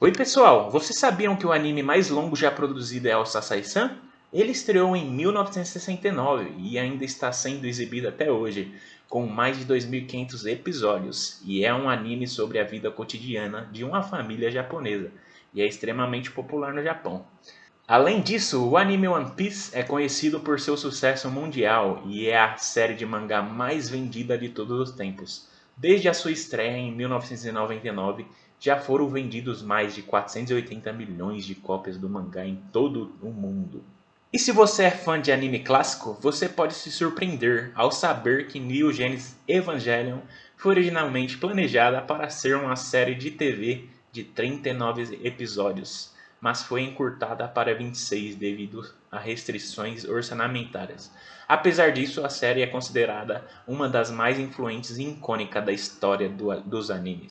Oi pessoal, vocês sabiam que o anime mais longo já produzido é o Sasai-san? Ele estreou em 1969 e ainda está sendo exibido até hoje, com mais de 2.500 episódios, e é um anime sobre a vida cotidiana de uma família japonesa, e é extremamente popular no Japão. Além disso, o anime One Piece é conhecido por seu sucesso mundial e é a série de mangá mais vendida de todos os tempos. Desde a sua estreia em 1999, já foram vendidos mais de 480 milhões de cópias do mangá em todo o mundo. E se você é fã de anime clássico, você pode se surpreender ao saber que Neon Genesis Evangelion foi originalmente planejada para ser uma série de TV de 39 episódios, mas foi encurtada para 26 devido a restrições orçamentárias. Apesar disso, a série é considerada uma das mais influentes e icônicas da história do, dos animes.